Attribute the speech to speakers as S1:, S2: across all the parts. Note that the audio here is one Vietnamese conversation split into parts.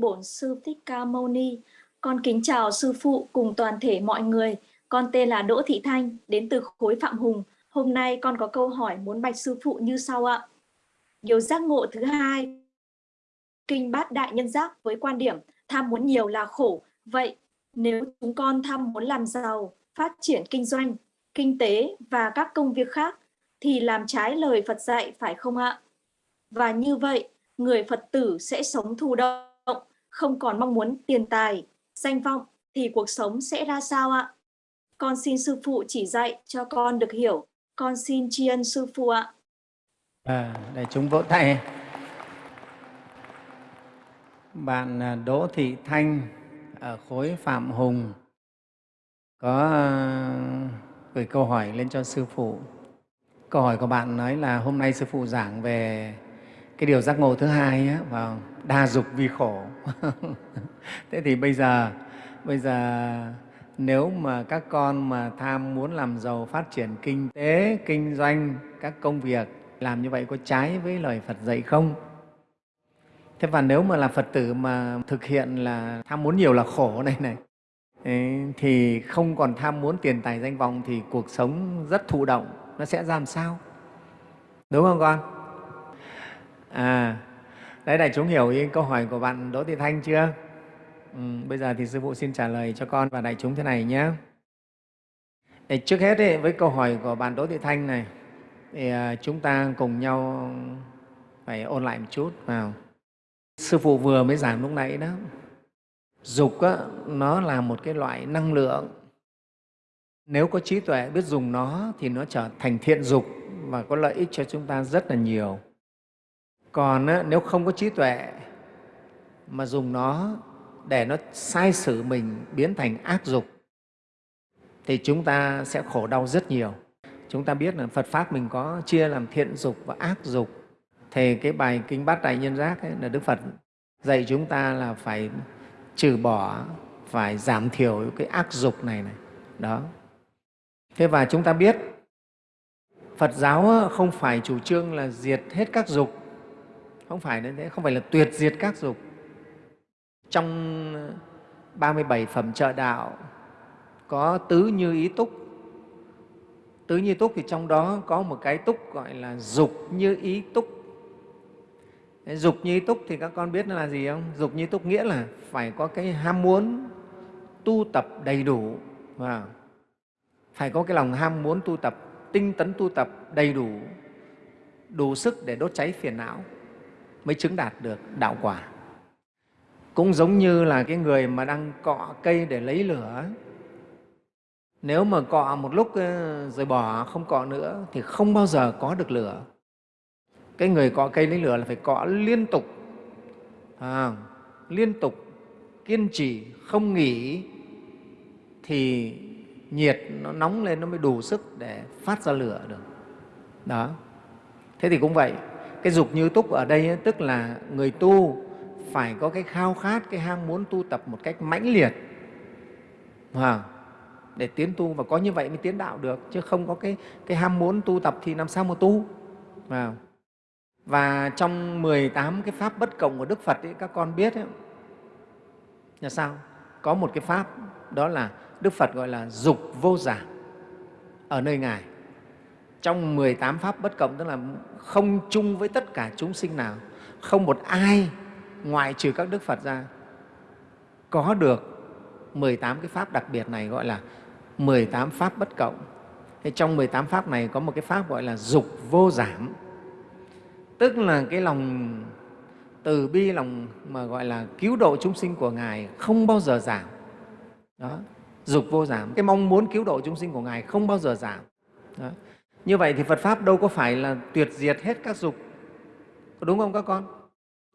S1: Bổn Sư Thích Ca Mâu Ni. Con kính chào Sư Phụ cùng toàn thể mọi người. Con tên là Đỗ Thị Thanh, đến từ khối Phạm Hùng. Hôm nay con có câu hỏi muốn bạch Sư Phụ như sau ạ. Điều giác ngộ thứ hai, Kinh Bát Đại Nhân Giác với quan điểm tham muốn nhiều là khổ. Vậy nếu chúng con tham muốn làm giàu, phát triển kinh doanh, kinh tế và các công việc khác thì làm trái lời Phật dạy phải không ạ? Và như vậy, người Phật tử sẽ sống thù động, không còn mong muốn tiền tài, danh vọng thì cuộc sống sẽ ra sao ạ? Con xin sư phụ chỉ dạy cho con được hiểu. Con xin tri ân sư phụ ạ.
S2: À, để chúng vỗ tay. Bạn à, Đỗ Thị Thanh ở khối Phạm Hùng có à, gửi câu hỏi lên cho sư phụ. Câu hỏi của bạn nói là hôm nay sư phụ giảng về cái điều giác ngộ thứ hai á, vào đa dục vì khổ. Thế thì bây giờ bây giờ nếu mà các con mà tham muốn làm giàu, phát triển kinh tế, kinh doanh, các công việc làm như vậy có trái với lời Phật dạy không? Thế và nếu mà là Phật tử mà thực hiện là tham muốn nhiều là khổ này này thì không còn tham muốn tiền tài danh vọng thì cuộc sống rất thụ động, nó sẽ ra làm sao? Đúng không con? À, đấy đại chúng hiểu ý câu hỏi của bạn Đỗ Thị Thanh chưa? Ừ, bây giờ thì Sư Phụ xin trả lời cho con và đại chúng thế này nhé. Để trước hết ấy, với câu hỏi của bạn Đỗ Thị Thanh này, thì à, chúng ta cùng nhau phải ôn lại một chút vào. Sư Phụ vừa mới giảng lúc nãy đó, dục á, nó là một cái loại năng lượng. Nếu có trí tuệ biết dùng nó thì nó trở thành thiện dục và có lợi ích cho chúng ta rất là nhiều. Còn á, nếu không có trí tuệ mà dùng nó để nó sai sử mình biến thành ác dục thì chúng ta sẽ khổ đau rất nhiều. Chúng ta biết là Phật Pháp mình có chia làm thiện dục và ác dục. Thì cái bài Kinh Bát Đại Nhân Giác ấy, là Đức Phật dạy chúng ta là phải trừ bỏ, phải giảm thiểu cái ác dục này này. Đó. Thế và chúng ta biết Phật giáo không phải chủ trương là diệt hết các dục, không phải như thế, không phải là tuyệt diệt các dục. Trong ờ, 37 phẩm trợ đạo có tứ như ý túc. Tứ như túc thì trong đó có một cái túc gọi là dục như ý túc. Dục như ý túc thì các con biết nó là gì không? Dục như ý túc nghĩa là phải có cái ham muốn tu tập đầy đủ và phải có cái lòng ham muốn tu tập, tinh tấn tu tập đầy đủ, đủ sức để đốt cháy phiền não mới chứng đạt được đạo quả. Cũng giống như là cái người mà đang cọ cây để lấy lửa. Nếu mà cọ một lúc ờ, rồi bỏ, không cọ nữa thì không bao giờ có được lửa. Cái người cọ cây lấy lửa là phải cọ liên tục, à, liên tục, kiên trì, không nghỉ thì nhiệt nó nóng lên nó mới đủ sức để phát ra lửa được. Đó. Thế thì cũng vậy, cái dục như túc ở đây ấy, tức là người tu phải có cái khao khát, cái ham muốn tu tập một cách mãnh liệt. À, để tiến tu và có như vậy mới tiến đạo được chứ không có cái, cái ham muốn tu tập thì làm sao mà tu? À. và trong 18 cái pháp bất cộng của Đức Phật ấy, các con biết ấy, là sao? Có một cái pháp đó là Đức Phật gọi là dục vô giảm ở nơi Ngài trong 18 pháp bất cộng tức là không chung với tất cả chúng sinh nào không một ai ngoại trừ các Đức Phật ra có được 18 cái pháp đặc biệt này gọi là 18 pháp bất cộng. Thế trong 18 pháp này có một cái pháp gọi là dục vô giảm. Tức là cái lòng từ bi, lòng mà gọi là cứu độ chúng sinh của Ngài không bao giờ giảm. Đó, dục vô giảm. Cái mong muốn cứu độ chúng sinh của Ngài không bao giờ giảm. Đó. Như vậy thì Phật Pháp đâu có phải là tuyệt diệt hết các dục. Có đúng không các con?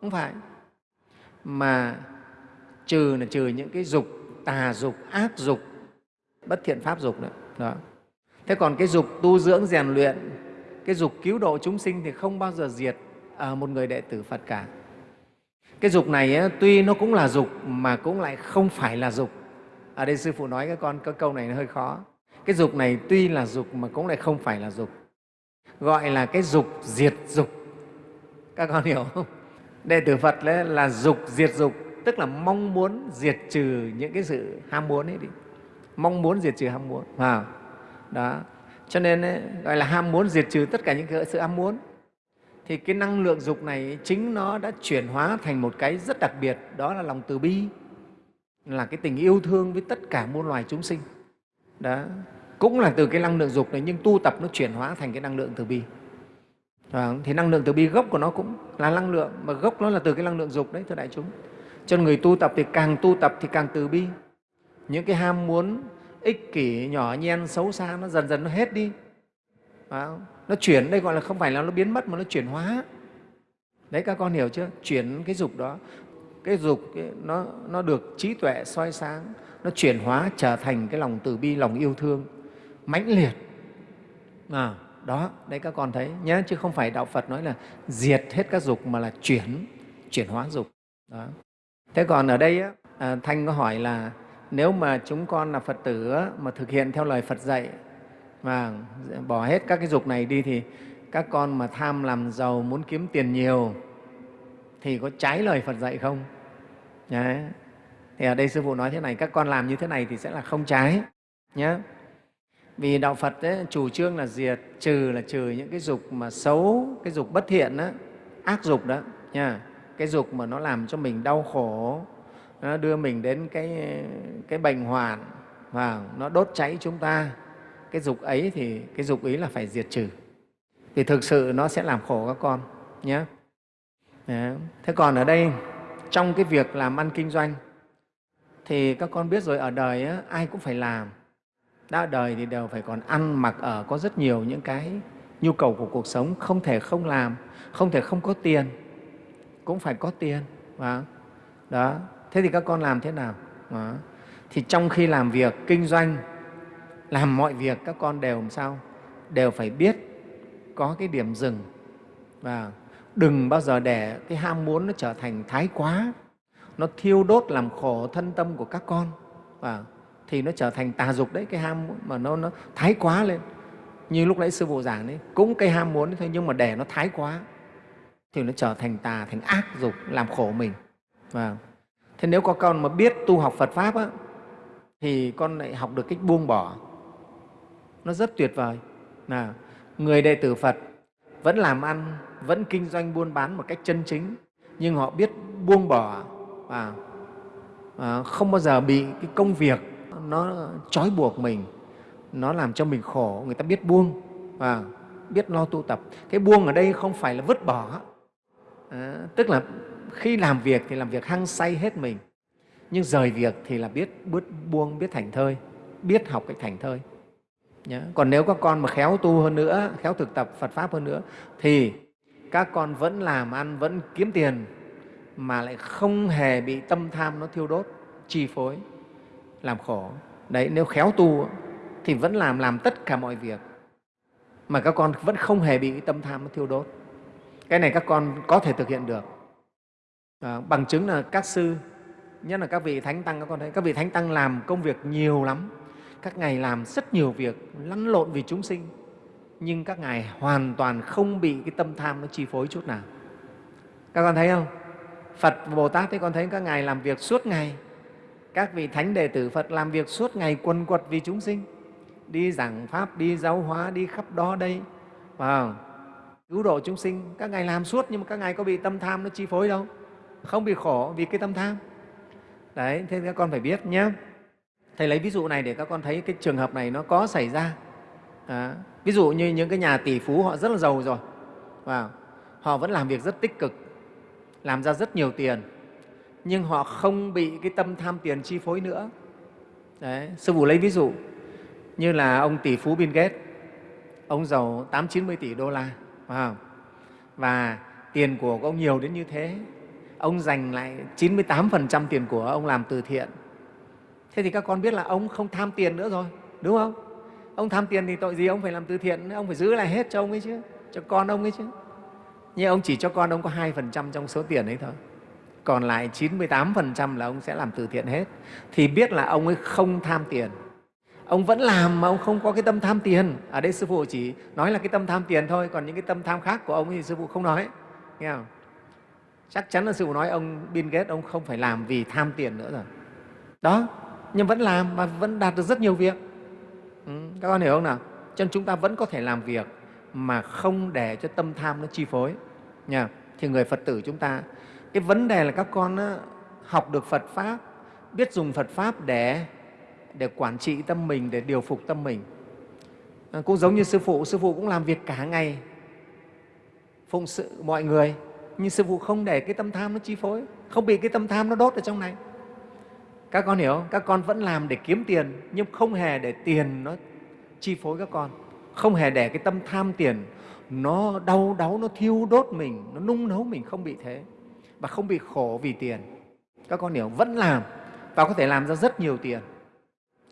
S2: Không phải. Mà trừ là trừ những cái dục tà dục ác dục bất thiện pháp dục nữa. Đó. Thế còn cái dục tu dưỡng rèn luyện cái dục cứu độ chúng sinh thì không bao giờ diệt ở một người đệ tử phật cả. Cái dục này ấy, tuy nó cũng là dục mà cũng lại không phải là dục. Ở đây sư phụ nói các con cái câu này nó hơi khó cái dục này tuy là dục mà cũng lại không phải là dục. Gọi là cái dục diệt dục. Các con hiểu không? Đệ tử Phật là dục diệt dục tức là mong muốn diệt trừ những cái sự ham muốn ấy đi. Mong muốn diệt trừ ham muốn à, đó. Cho nên ấy, gọi là ham muốn diệt trừ tất cả những cái sự ham muốn. Thì cái năng lượng dục này chính nó đã chuyển hóa thành một cái rất đặc biệt đó là lòng từ bi. Là cái tình yêu thương với tất cả muôn loài chúng sinh đó. Cũng là từ cái năng lượng dục này nhưng tu tập nó chuyển hóa thành cái năng lượng từ bi. À, thì năng lượng từ bi gốc của nó cũng là năng lượng mà gốc nó là từ cái năng lượng dục đấy thưa đại chúng. Cho người tu tập thì càng tu tập thì càng từ bi. Những cái ham muốn ích kỷ nhỏ nhen xấu xa nó dần dần nó hết đi. À, nó chuyển đây gọi là không phải là nó biến mất mà nó chuyển hóa. Đấy các con hiểu chưa? Chuyển cái dục đó cái dục nó, nó được trí tuệ soi sáng nó chuyển hóa trở thành cái lòng từ bi lòng yêu thương mãnh liệt. À, đó đấy các con thấy nhé chứ không phải đạo phật nói là diệt hết các dục mà là chuyển chuyển hóa dục. Đó. Thế còn ở đây á, à, thanh có hỏi là nếu mà chúng con là phật tử á, mà thực hiện theo lời phật dạy và bỏ hết các cái dục này đi thì các con mà tham làm giàu muốn kiếm tiền nhiều thì có trái lời phật dạy không? Đấy. thì ở đây sư phụ nói thế này các con làm như thế này thì sẽ là không trái nhé vì đạo phật ấy, chủ trương là diệt trừ là trừ những cái dục mà xấu cái dục bất thiện đó, ác dục đó nha cái dục mà nó làm cho mình đau khổ nó đưa mình đến cái cái bệnh hoạn và nó đốt cháy chúng ta. Cái dục ấy thì cái dục ấy là phải diệt trừ. Vì thực sự nó sẽ làm khổ các con nhé Dạ. thế còn ở đây trong cái việc làm ăn kinh doanh thì các con biết rồi ở đời á, ai cũng phải làm. Đã ở đời thì đều phải còn ăn mặc ở có rất nhiều những cái nhu cầu của cuộc sống không thể không làm không thể không có tiền cũng phải có tiền đó. Thế thì các con làm thế nào? Đó. thì trong khi làm việc kinh doanh làm mọi việc các con đều làm sao? Đều phải biết có cái điểm dừng. Và đừng bao giờ để cái ham muốn nó trở thành thái quá. Nó thiêu đốt làm khổ thân tâm của các con. Và thì nó trở thành tà dục đấy cái ham mà nó, nó thái quá lên. Như lúc nãy sư phụ giảng đấy cũng cái ham muốn thôi nhưng mà để nó thái quá thì nó trở thành tà thành ác dục làm khổ mình. Và thế nếu có con mà biết tu học Phật pháp á, thì con lại học được cách buông bỏ. Nó rất tuyệt vời. Là người đệ tử Phật vẫn làm ăn vẫn kinh doanh buôn bán một cách chân chính. Nhưng họ biết buông bỏ và à, không bao giờ bị cái công việc nó trói buộc mình. Nó làm cho mình khổ người ta biết buông và biết lo tu tập. Cái buông ở đây không phải là vứt bỏ. À, tức là khi làm việc thì làm việc hăng say hết mình. Nhưng rời việc thì là biết bứt buông biết thành thơi biết học cách thành thơi. Nhá. còn nếu các con mà khéo tu hơn nữa khéo thực tập phật pháp hơn nữa thì các con vẫn làm ăn vẫn kiếm tiền mà lại không hề bị tâm tham nó thiêu đốt chi phối làm khổ. Đấy nếu khéo tu thì vẫn làm làm tất cả mọi việc mà các con vẫn không hề bị tâm tham nó thiêu đốt. Cái này các con có thể thực hiện được. À, bằng chứng là các sư nhất là các vị thánh tăng các con thấy các vị thánh tăng làm công việc nhiều lắm các ngài làm rất nhiều việc lăn lộn vì chúng sinh, nhưng các ngài hoàn toàn không bị cái tâm tham nó chi phối chút nào. Các con thấy không? Phật bồ tát thì con thấy các ngài làm việc suốt ngày. Các vị thánh đệ tử phật làm việc suốt ngày quần quật vì chúng sinh. Đi giảng pháp, đi giáo hóa, đi khắp đó đây. Vào cứu độ chúng sinh. Các ngài làm suốt nhưng mà các ngài có bị tâm tham nó chi phối đâu. Không bị khổ vì cái tâm tham. Đấy, thế các con phải biết nhé thầy lấy ví dụ này để các con thấy cái trường hợp này nó có xảy ra. À, ví dụ như những cái nhà tỷ phú họ rất là giàu rồi. Và họ vẫn làm việc rất tích cực làm ra rất nhiều tiền nhưng họ không bị cái tâm tham tiền chi phối nữa. Đấy, sư phụ lấy ví dụ như là ông tỷ phú Bill Gates. Ông giàu tám chín mươi tỷ đô la phải không? và tiền của ông nhiều đến như thế. Ông dành lại 98% tiền của ông làm từ thiện thế thì các con biết là ông không tham tiền nữa rồi, đúng không? Ông tham tiền thì tội gì ông phải làm từ thiện ông phải giữ lại hết cho ông ấy chứ, cho con ông ấy chứ. Nhưng ông chỉ cho con ông có 2% trong số tiền ấy thôi. Còn lại 98% là ông sẽ làm từ thiện hết. Thì biết là ông ấy không tham tiền. Ông vẫn làm mà ông không có cái tâm tham tiền. Ở đây sư phụ chỉ nói là cái tâm tham tiền thôi, còn những cái tâm tham khác của ông thì sư phụ không nói. Nghe không? Chắc chắn là sư phụ nói ông, Bill Gates, ông không phải làm vì tham tiền nữa rồi. Đó nhưng vẫn làm và vẫn đạt được rất nhiều việc. Ừ, các con hiểu không nào? Cho nên chúng ta vẫn có thể làm việc mà không để cho tâm tham nó chi phối. Nha thì người phật tử chúng ta cái vấn đề là các con học được phật pháp biết dùng phật pháp để để quản trị tâm mình để điều phục tâm mình. À, cũng giống như sư phụ sư phụ cũng làm việc cả ngày phụng sự mọi người nhưng sư phụ không để cái tâm tham nó chi phối không bị cái tâm tham nó đốt ở trong này các con hiểu không? các con vẫn làm để kiếm tiền nhưng không hề để tiền nó chi phối các con. Không hề để cái tâm tham tiền nó đau đáu nó thiêu đốt mình nó nung nấu mình không bị thế và không bị khổ vì tiền. Các con hiểu vẫn làm và có thể làm ra rất nhiều tiền.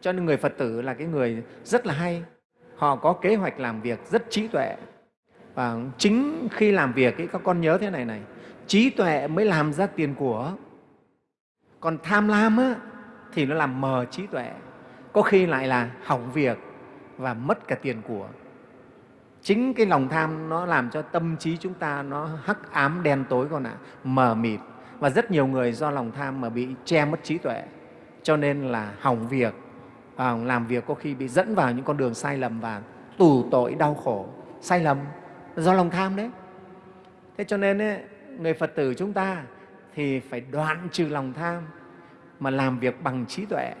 S2: Cho nên người phật tử là cái người rất là hay. Họ có kế hoạch làm việc rất trí tuệ. Và chính khi làm việc ấy, các con nhớ thế này này trí tuệ mới làm ra tiền của. Còn tham lam á, thì nó làm mờ trí tuệ. Có khi lại là hỏng việc và mất cả tiền của. Chính cái lòng tham nó làm cho tâm trí chúng ta nó hắc ám đen tối con ạ mờ mịt. Và rất nhiều người do lòng tham mà bị che mất trí tuệ. Cho nên là hỏng việc à, làm việc có khi bị dẫn vào những con đường sai lầm và tù tội đau khổ. Sai lầm do lòng tham đấy. Thế cho nên ấy, người phật tử chúng ta thì phải đoạn trừ lòng tham mà làm việc bằng trí tuệ.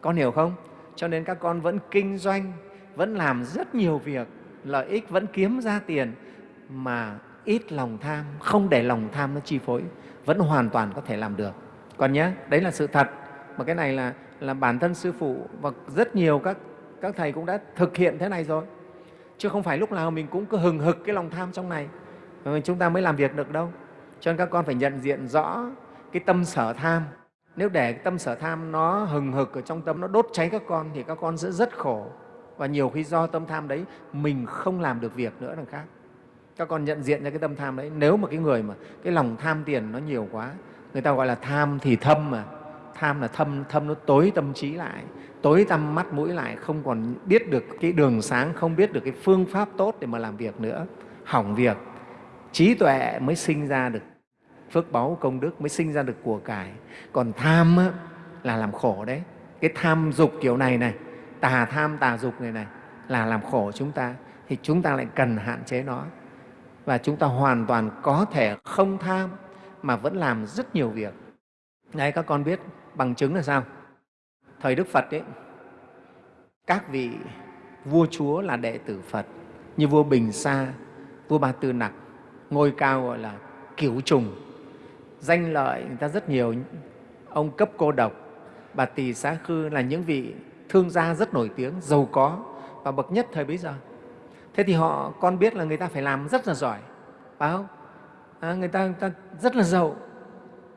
S2: Con hiểu không? Cho nên các con vẫn kinh doanh, vẫn làm rất nhiều việc, lợi ích vẫn kiếm ra tiền, mà ít lòng tham, không để lòng tham nó chi phối, vẫn hoàn toàn có thể làm được. Con nhé đấy là sự thật. Mà cái này là là bản thân sư phụ và rất nhiều các các thầy cũng đã thực hiện thế này rồi. Chứ không phải lúc nào mình cũng cứ hừng hực cái lòng tham trong này chúng ta mới làm việc được đâu. Cho nên các con phải nhận diện rõ cái tâm sở tham nếu để tâm sở tham nó hừng hực ở trong tâm, nó đốt cháy các con thì các con sẽ rất khổ. Và nhiều khi do tâm tham đấy, mình không làm được việc nữa đằng khác. Các con nhận diện ra cái tâm tham đấy, nếu mà cái người mà cái lòng tham tiền nó nhiều quá, người ta gọi là tham thì thâm mà. Tham là thâm thâm nó tối tâm trí lại, tối tâm mắt mũi lại, không còn biết được cái đường sáng, không biết được cái phương pháp tốt để mà làm việc nữa. Hỏng việc, trí tuệ mới sinh ra được phước báu công đức mới sinh ra được của cải. Còn tham á, là làm khổ đấy. Cái tham dục kiểu này này tà tham tà dục này này là làm khổ chúng ta. Thì chúng ta lại cần hạn chế nó. Và chúng ta hoàn toàn có thể không tham mà vẫn làm rất nhiều việc. Đấy các con biết bằng chứng là sao? Thời đức phật ấy các vị vua chúa là đệ tử phật. Như vua bình sa vua ba tư nặc ngôi cao gọi là cửu trùng danh lợi người ta rất nhiều. Ông cấp cô độc bà tỳ xá khư là những vị thương gia rất nổi tiếng giàu có và bậc nhất thời bấy giờ. Thế thì họ con biết là người ta phải làm rất là giỏi phải không? À, người, ta, người ta rất là giàu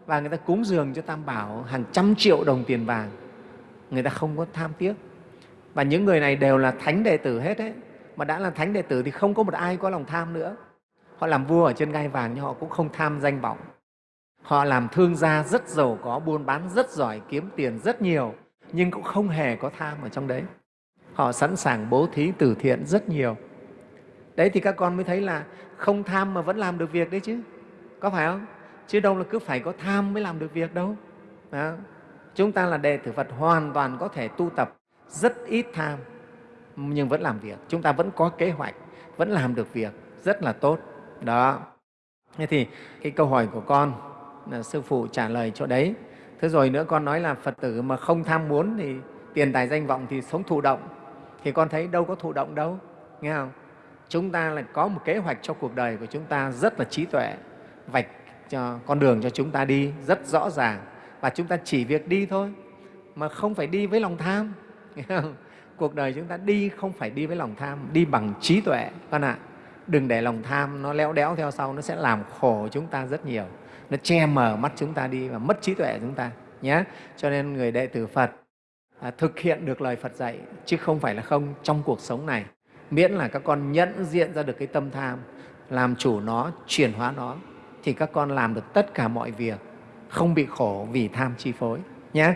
S2: và người ta cúng dường cho tam bảo hàng trăm triệu đồng tiền vàng. Người ta không có tham tiếc. Và những người này đều là thánh đệ tử hết đấy. Mà đã là thánh đệ tử thì không có một ai có lòng tham nữa. Họ làm vua ở trên ngai vàng nhưng họ cũng không tham danh vọng họ làm thương gia rất giàu có, buôn bán rất giỏi, kiếm tiền rất nhiều, nhưng cũng không hề có tham ở trong đấy. Họ sẵn sàng bố thí từ thiện rất nhiều. Đấy thì các con mới thấy là không tham mà vẫn làm được việc đấy chứ. Có phải không? Chứ đâu là cứ phải có tham mới làm được việc đâu. Đó. chúng ta là đệ tử phật hoàn toàn có thể tu tập rất ít tham, nhưng vẫn làm việc. Chúng ta vẫn có kế hoạch, vẫn làm được việc, rất là tốt. Đó. Thế thì cái câu hỏi của con là sư phụ trả lời chỗ đấy. Thế rồi nữa con nói là phật tử mà không tham muốn thì tiền tài danh vọng thì sống thụ động. Thì con thấy đâu có thụ động đâu, nghe không? Chúng ta là có một kế hoạch cho cuộc đời của chúng ta rất là trí tuệ, vạch cho con đường cho chúng ta đi rất rõ ràng. Và chúng ta chỉ việc đi thôi, mà không phải đi với lòng tham cuộc đời chúng ta đi không phải đi với lòng tham, đi bằng trí tuệ con ạ. Đừng để lòng tham nó léo đéo theo sau, nó sẽ làm khổ chúng ta rất nhiều nó che mờ mắt chúng ta đi và mất trí tuệ chúng ta nhé cho nên người đệ tử phật à, thực hiện được lời phật dạy chứ không phải là không trong cuộc sống này. Miễn là các con nhận diện ra được cái tâm tham làm chủ nó chuyển hóa nó thì các con làm được tất cả mọi việc không bị khổ vì tham chi phối nhé